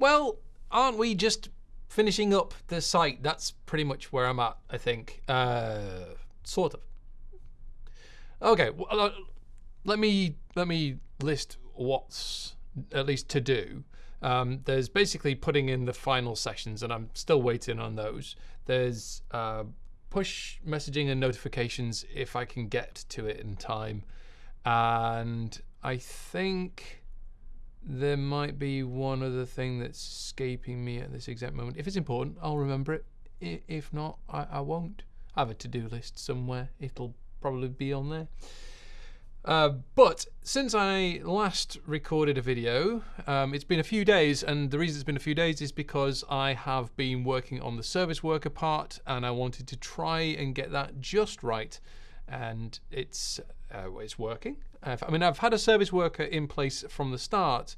Well, aren't we just finishing up the site? That's pretty much where I'm at, I think. Uh, sort of. Okay, well, uh, let me let me list what's at least to do. Um, there's basically putting in the final sessions, and I'm still waiting on those. There's uh, push messaging and notifications if I can get to it in time, and I think there might be one other thing that's escaping me at this exact moment. If it's important, I'll remember it. If not, I, I won't. I have a to-do list somewhere. It'll probably be on there. Uh, but since I last recorded a video, um, it's been a few days, and the reason it's been a few days is because I have been working on the service worker part, and I wanted to try and get that just right, and it's uh, it's working. Uh, I mean, I've had a service worker in place from the start,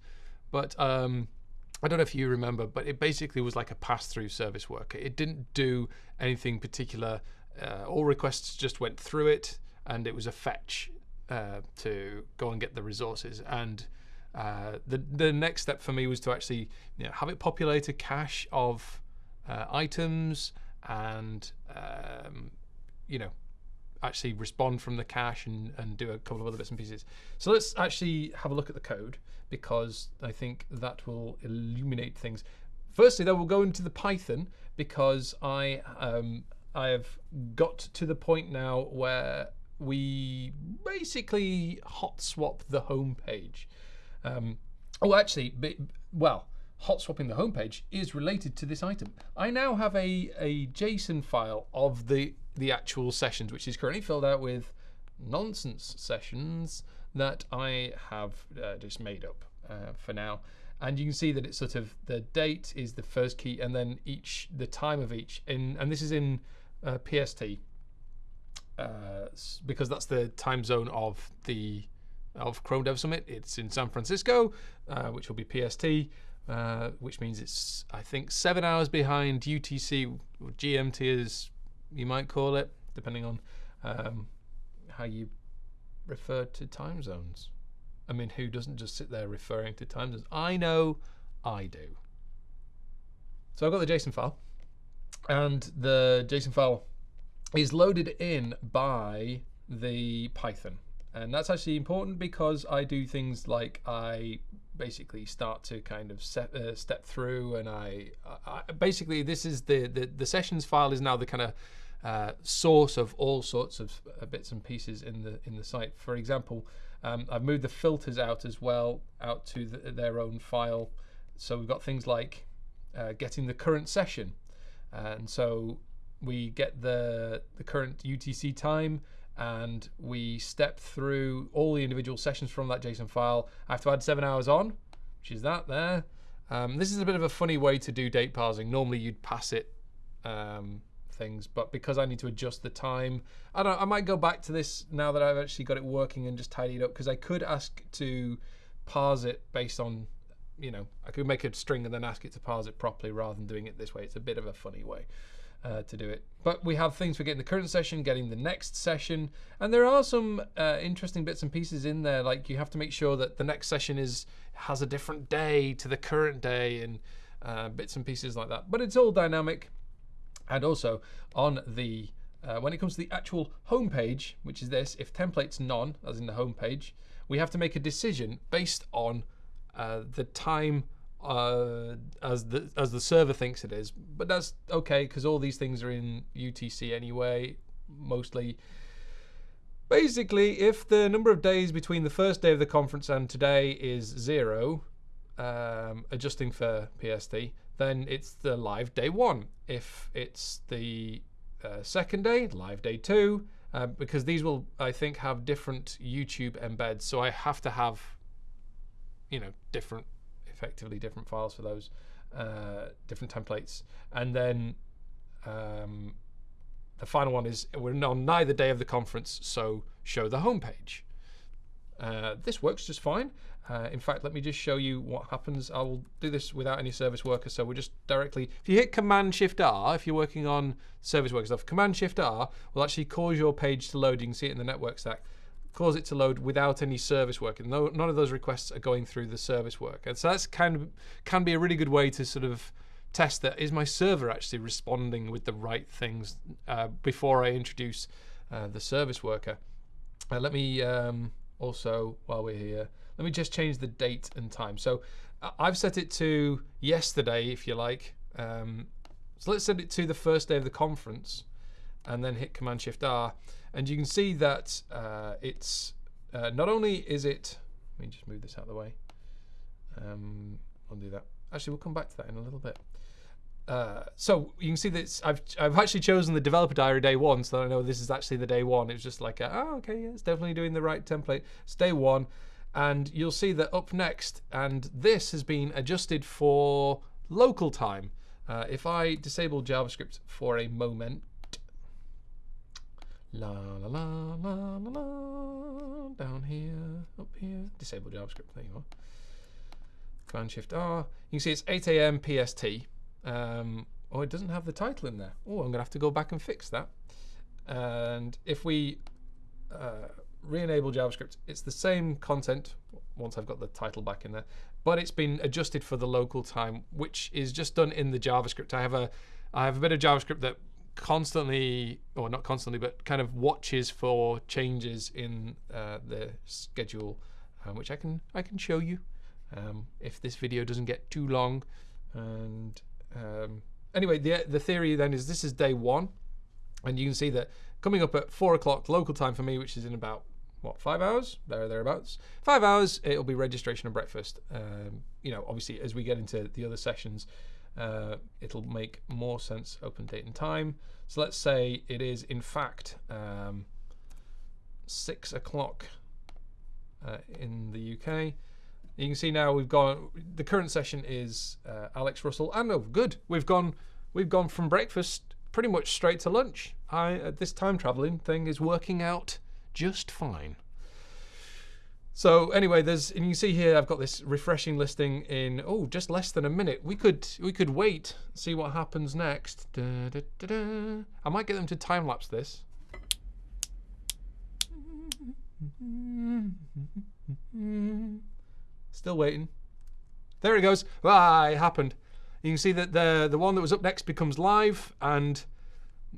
but um, I don't know if you remember, but it basically was like a pass-through service worker. It didn't do anything particular. Uh, all requests just went through it, and it was a fetch uh, to go and get the resources. And uh, the the next step for me was to actually you know, have it populate a cache of uh, items and um, you know actually respond from the cache and, and do a couple of other bits and pieces. So let's actually have a look at the code because I think that will illuminate things. Firstly, though, we'll go into the Python because I um, I have got to the point now where we basically hot swap the home page. Um, oh, actually, well, hot swapping the home page is related to this item. I now have a, a JSON file of the, the actual sessions, which is currently filled out with nonsense sessions that I have uh, just made up uh, for now. And you can see that it's sort of the date is the first key, and then each the time of each. In and this is in uh, PST uh, because that's the time zone of the of Chrome Dev Summit. It's in San Francisco, uh, which will be PST, uh, which means it's I think seven hours behind UTC, GMT as you might call it, depending on um, how you refer to time zones. I mean, who doesn't just sit there referring to time zones? I know, I do. So I've got the JSON file, and the JSON file is loaded in by the Python. And that's actually important because I do things like I basically start to kind of set, uh, step through and I, I basically this is the, the the sessions file is now the kind of uh, source of all sorts of uh, bits and pieces in the in the site. For example, um, I've moved the filters out as well out to the, their own file. So we've got things like uh, getting the current session, and so we get the the current UTC time and we step through all the individual sessions from that JSON file. I have to add seven hours on, which is that there. Um, this is a bit of a funny way to do date parsing. Normally you'd pass it um, things, but because I need to adjust the time, I don't. I might go back to this now that I've actually got it working and just tidy it up because I could ask to parse it based on, you know, I could make a string and then ask it to parse it properly rather than doing it this way. It's a bit of a funny way uh, to do it. But we have things for getting the current session, getting the next session, and there are some uh, interesting bits and pieces in there. Like you have to make sure that the next session is has a different day to the current day, and uh, bits and pieces like that. But it's all dynamic, and also on the uh, when it comes to the actual home page, which is this, if template's none, as in the home page, we have to make a decision based on uh, the time uh, as the as the server thinks it is. But that's okay because all these things are in UTC anyway, mostly. Basically, if the number of days between the first day of the conference and today is zero, um, adjusting for PST, then it's the live day one. If it's the uh, second day, live day two, uh, because these will, I think, have different YouTube embeds. So I have to have, you know, different, effectively different files for those, uh, different templates. And then um, the final one is we're on neither day of the conference, so show the homepage. Uh, this works just fine. Uh, in fact, let me just show you what happens. I will do this without any service worker, so we're just directly. If you hit Command Shift R, if you're working on service worker stuff, Command Shift R will actually cause your page to load. You can see it in the network stack. cause it to load without any service worker. No, none of those requests are going through the service worker. And so that's kind of can be a really good way to sort of test that is my server actually responding with the right things uh, before I introduce uh, the service worker. Uh, let me um, also, while we're here, let me just change the date and time. So I've set it to yesterday, if you like. Um, so let's set it to the first day of the conference and then hit Command Shift R. And you can see that uh, it's uh, not only is it, let me just move this out of the way. Um, I'll do that. Actually, we'll come back to that in a little bit. Uh, so you can see that I've I've actually chosen the developer diary day one, so I know this is actually the day one. It's just like, a, oh, okay, yeah, it's definitely doing the right template. It's day one, and you'll see that up next, and this has been adjusted for local time. Uh, if I disable JavaScript for a moment, La la la la la la. Down here, up here. Disable JavaScript. There you are. Command Shift R. You can see it's 8 a.m. PST. Um, oh, it doesn't have the title in there. Oh, I'm gonna have to go back and fix that. And if we uh, re-enable JavaScript, it's the same content once I've got the title back in there, but it's been adjusted for the local time, which is just done in the JavaScript. I have a I have a bit of JavaScript that constantly, or not constantly, but kind of watches for changes in uh, the schedule, um, which I can I can show you um, if this video doesn't get too long. And um, anyway, the the theory then is this is day one, and you can see that coming up at four o'clock local time for me, which is in about what five hours there thereabouts five hours it'll be registration and breakfast um, you know obviously as we get into the other sessions uh, it'll make more sense open date and time. So let's say it is in fact um, six o'clock uh, in the UK. You can see now we've gone. The current session is uh, Alex Russell, and oh, good, we've gone. We've gone from breakfast pretty much straight to lunch. I this time traveling thing is working out just fine. So anyway, there's and you see here I've got this refreshing listing in oh just less than a minute. We could we could wait see what happens next. Da, da, da, I might get them to time lapse this. Still waiting. There it goes. Ah, it happened. You can see that the the one that was up next becomes live and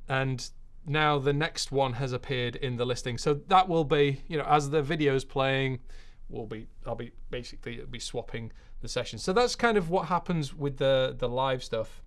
and now the next one has appeared in the listing. So that will be, you know, as the video is playing, will be I'll be basically be swapping the sessions. So that's kind of what happens with the the live stuff,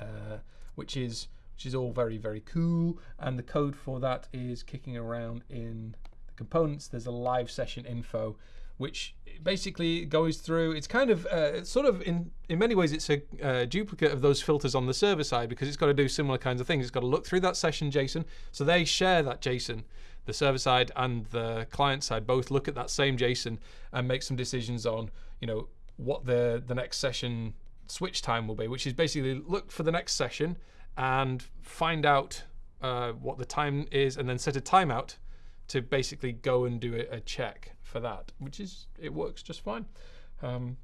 uh, which is which is all very very cool. And the code for that is kicking around in the components. There's a live session info which basically goes through. It's kind of uh, sort of in in many ways it's a uh, duplicate of those filters on the server side because it's got to do similar kinds of things. It's got to look through that session JSON, so they share that JSON. The server side and the client side both look at that same JSON and make some decisions on you know what the the next session switch time will be, which is basically look for the next session and find out uh, what the time is and then set a timeout to basically go and do a, a check for that, which is it works just fine. Um,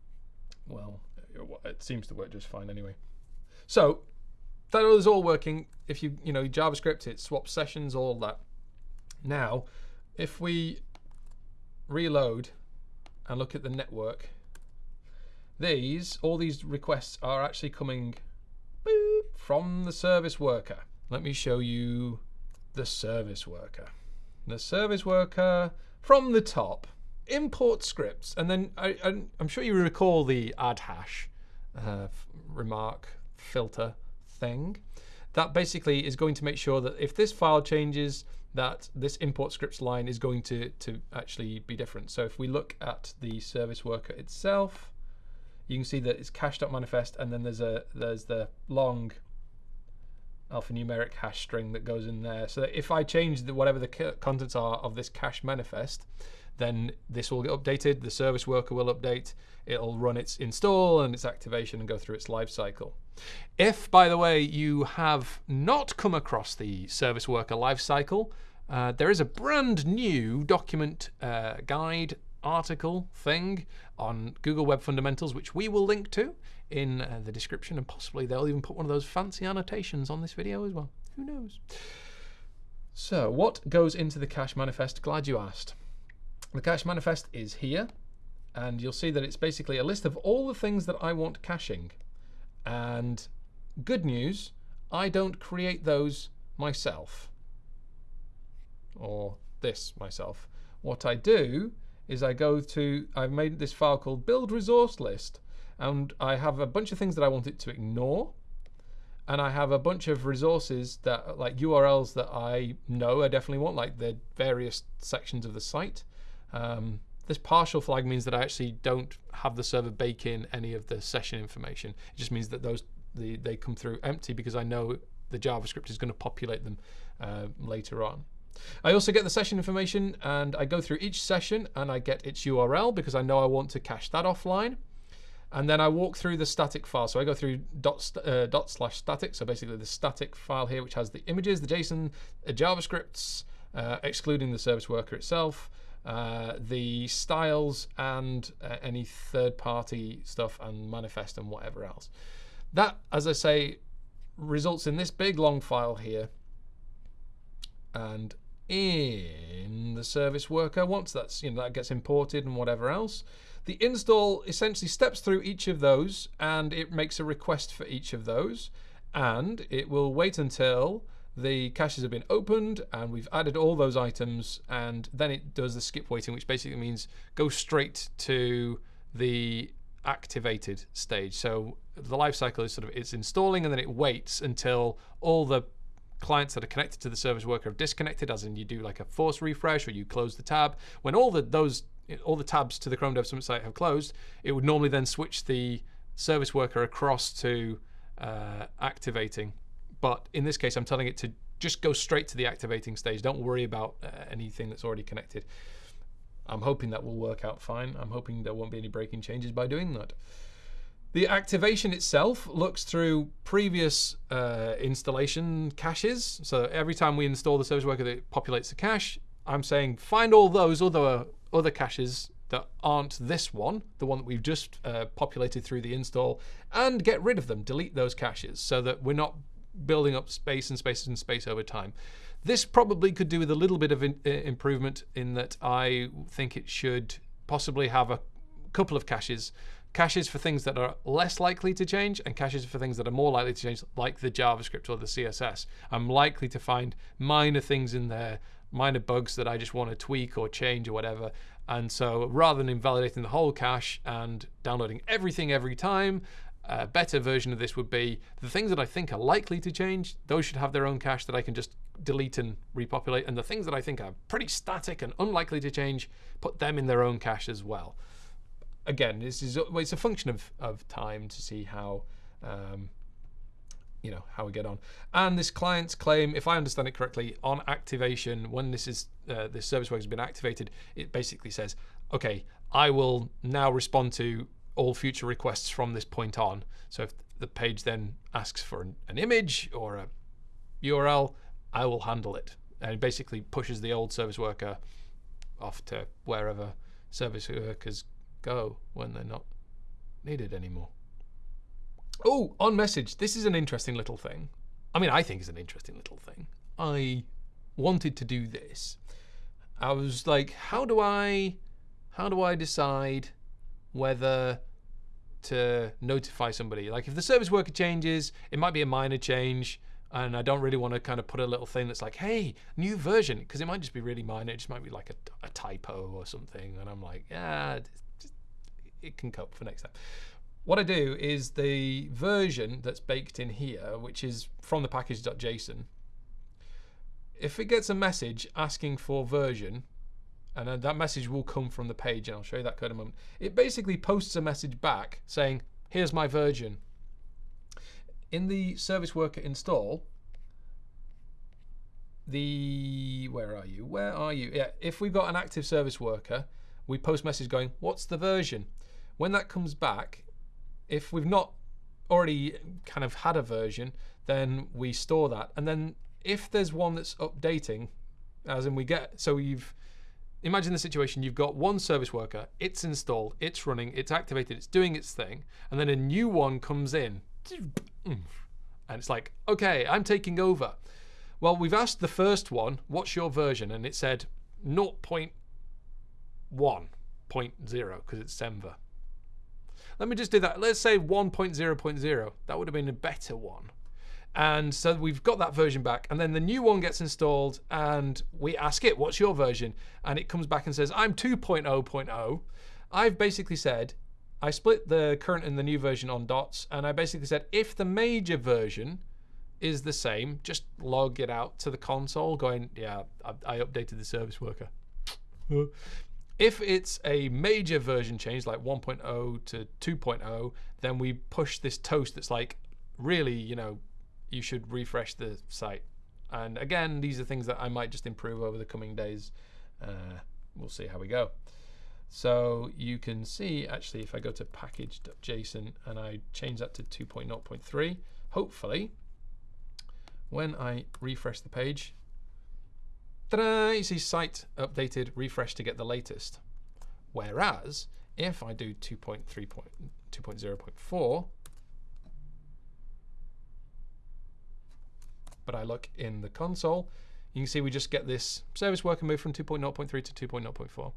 well, it, seems to work just fine anyway. So that is all working. If you you know JavaScript, it swaps sessions, all that. Now, if we reload and look at the network, these all these requests are actually coming from the service worker. Let me show you the service worker the service worker from the top, import scripts, and then I, am sure you recall the add hash uh, remark filter thing. That basically is going to make sure that if this file changes, that this import scripts line is going to, to actually be different. So if we look at the service worker itself, you can see that it's cache.manifest and then there's a there's the long alphanumeric hash string that goes in there. So if I change the, whatever the contents are of this cache manifest, then this will get updated, the service worker will update, it'll run its install and its activation and go through its life cycle. If, by the way, you have not come across the service worker lifecycle, uh, there is a brand new document uh, guide article thing on Google Web Fundamentals, which we will link to in uh, the description, and possibly they'll even put one of those fancy annotations on this video as well. Who knows? So, what goes into the cache manifest? Glad you asked. The cache manifest is here, and you'll see that it's basically a list of all the things that I want caching. And good news, I don't create those myself, or this myself. What I do is I go to, I've made this file called build resource list, and I have a bunch of things that I want it to ignore, and I have a bunch of resources that like URLs that I know I definitely want, like the various sections of the site. Um, this partial flag means that I actually don't have the server bake in any of the session information. It just means that those the, they come through empty because I know the JavaScript is going to populate them uh, later on. I also get the session information and I go through each session and I get its URL because I know I want to cache that offline. And then I walk through the static file. So I go through dot, uh, dot slash static. So basically the static file here, which has the images, the JSON, the JavaScripts, uh, excluding the service worker itself, uh, the styles, and uh, any third party stuff and manifest and whatever else. That, as I say, results in this big long file here. And in the service worker, once that's you know that gets imported and whatever else, the install essentially steps through each of those and it makes a request for each of those. And it will wait until the caches have been opened and we've added all those items and then it does the skip waiting, which basically means go straight to the activated stage. So the life cycle is sort of it's installing and then it waits until all the clients that are connected to the service worker have disconnected, as in you do like a force refresh or you close the tab. When all the those all the tabs to the Chrome Dev Summit site have closed, it would normally then switch the service worker across to uh, activating. But in this case, I'm telling it to just go straight to the activating stage. Don't worry about uh, anything that's already connected. I'm hoping that will work out fine. I'm hoping there won't be any breaking changes by doing that. The activation itself looks through previous uh, installation caches. So every time we install the service worker that populates the cache, I'm saying find all those other other caches that aren't this one, the one that we've just uh, populated through the install, and get rid of them, delete those caches, so that we're not building up space and space and space over time. This probably could do with a little bit of in, uh, improvement in that I think it should possibly have a couple of caches. Caches for things that are less likely to change and caches for things that are more likely to change, like the JavaScript or the CSS. I'm likely to find minor things in there minor bugs that I just want to tweak or change or whatever. And so rather than invalidating the whole cache and downloading everything every time, a better version of this would be the things that I think are likely to change, those should have their own cache that I can just delete and repopulate. And the things that I think are pretty static and unlikely to change, put them in their own cache as well. Again, this is it's a function of, of time to see how um, you know how we get on. And this client's claim, if I understand it correctly, on activation, when this is uh, this service worker has been activated, it basically says, okay, I will now respond to all future requests from this point on. So if the page then asks for an, an image or a URL, I will handle it. And it basically pushes the old service worker off to wherever service workers go when they're not needed anymore. Oh, on message. This is an interesting little thing. I mean, I think it's an interesting little thing. I wanted to do this. I was like, how do I how do I decide whether to notify somebody? Like if the service worker changes, it might be a minor change and I don't really want to kind of put a little thing that's like, hey, new version, because it might just be really minor. It just might be like a, a typo or something. And I'm like, yeah, it can cope for next time. What I do is the version that's baked in here, which is from the package.json, if it gets a message asking for version, and that message will come from the page, and I'll show you that code in a moment, it basically posts a message back saying, here's my version. In the service worker install, the, where are you? Where are you? Yeah, if we've got an active service worker, we post message going, what's the version? When that comes back, if we've not already kind of had a version, then we store that. And then if there's one that's updating, as in we get, so you've, imagine the situation, you've got one service worker, it's installed, it's running, it's activated, it's doing its thing, and then a new one comes in. And it's like, okay, I'm taking over. Well, we've asked the first one, what's your version? And it said 0.1.0 because it's Semver. Let me just do that. Let's say 1.0.0. That would have been a better one. And so we've got that version back. And then the new one gets installed and we ask it, what's your version? And it comes back and says, I'm 2.0.0. I've basically said, I split the current and the new version on dots. And I basically said, if the major version is the same, just log it out to the console going, yeah, I, I updated the service worker. If it's a major version change like 1.0 to 2.0, then we push this toast that's like, really, you know, you should refresh the site. And again, these are things that I might just improve over the coming days. Uh, we'll see how we go. So you can see actually if I go to package.json and I change that to 2.0.3, hopefully when I refresh the page, you see site updated, refresh to get the latest. Whereas if I do 2.3.2.0.4, but I look in the console, you can see we just get this service worker move from 2.0.3 to 2.0.4.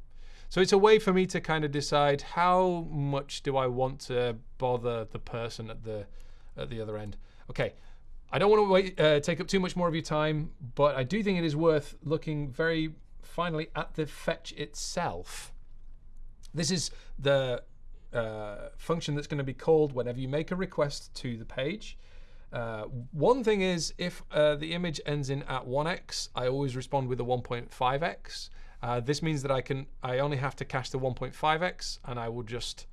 So it's a way for me to kind of decide how much do I want to bother the person at the at the other end. Okay, I don't want to wait, uh, take up too much more of your time, but I do think it is worth looking very finally at the fetch itself. This is the uh, function that's going to be called whenever you make a request to the page. Uh, one thing is, if uh, the image ends in at 1x, I always respond with a 1.5x. Uh, this means that I can, I only have to cache the 1.5x, and I will just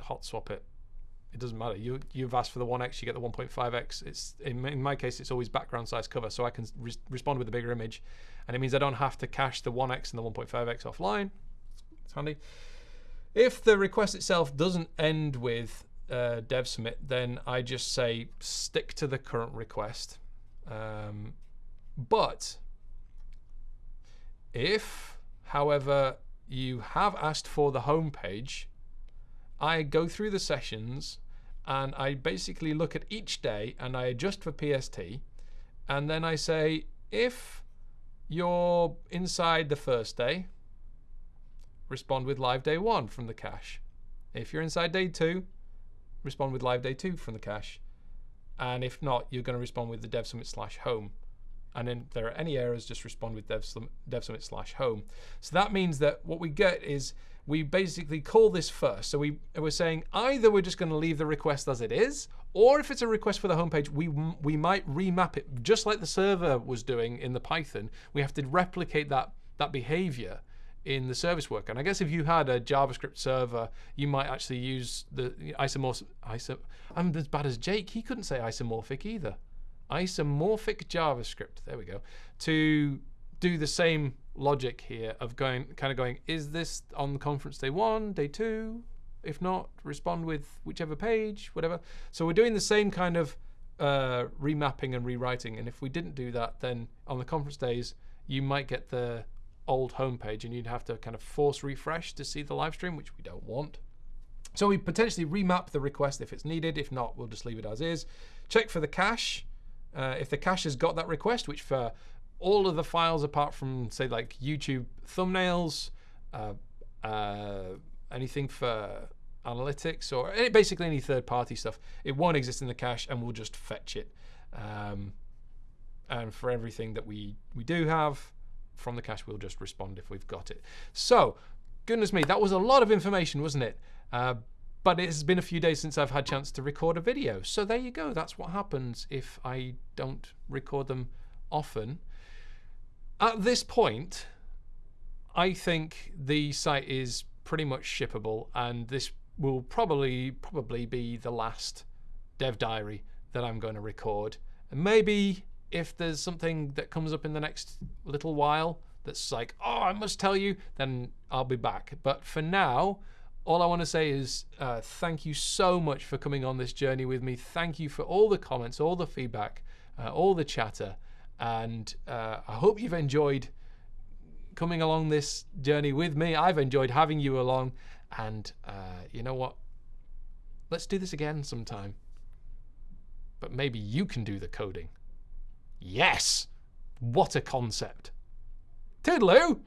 hot swap it it doesn't matter. You you've asked for the 1x, you get the 1.5x. It's in, in my case, it's always background size cover, so I can re respond with a bigger image, and it means I don't have to cache the 1x and the 1.5x offline. It's handy. If the request itself doesn't end with uh, dev summit, then I just say stick to the current request. Um, but if, however, you have asked for the home page, I go through the sessions and I basically look at each day and I adjust for PST and then I say if you're inside the first day respond with live day 1 from the cache. If you're inside day 2 respond with live day 2 from the cache. And if not you're going to respond with the dev summit slash home. And then if there are any errors just respond with dev, dev summit slash home. So that means that what we get is we basically call this first. So we, we're saying either we're just going to leave the request as it is, or if it's a request for the homepage, we, we might remap it just like the server was doing in the Python. We have to replicate that, that behavior in the service worker. And I guess if you had a JavaScript server, you might actually use the isomorphic. Iso, I'm as bad as Jake. He couldn't say isomorphic either. Isomorphic JavaScript. There we go. To do the same logic here of going, kind of going, is this on conference day one, day two? If not, respond with whichever page, whatever. So we're doing the same kind of uh, remapping and rewriting. And if we didn't do that, then on the conference days, you might get the old homepage and you'd have to kind of force refresh to see the live stream, which we don't want. So we potentially remap the request if it's needed. If not, we'll just leave it as is. Check for the cache. Uh, if the cache has got that request, which for all of the files apart from say like YouTube thumbnails, uh, uh, anything for analytics or any, basically any third-party stuff. It won't exist in the cache, and we'll just fetch it. Um, and for everything that we we do have from the cache, we'll just respond if we've got it. So, goodness me, that was a lot of information, wasn't it? Uh, but it has been a few days since I've had chance to record a video. So there you go. That's what happens if I don't record them often. At this point, I think the site is pretty much shippable, and this will probably probably be the last dev diary that I'm going to record. And maybe if there's something that comes up in the next little while that's like, oh, I must tell you, then I'll be back. But for now, all I want to say is uh, thank you so much for coming on this journey with me. Thank you for all the comments, all the feedback, uh, all the chatter. And uh, I hope you've enjoyed coming along this journey with me. I've enjoyed having you along. And uh, you know what? Let's do this again sometime. But maybe you can do the coding. Yes! What a concept. Toodaloo!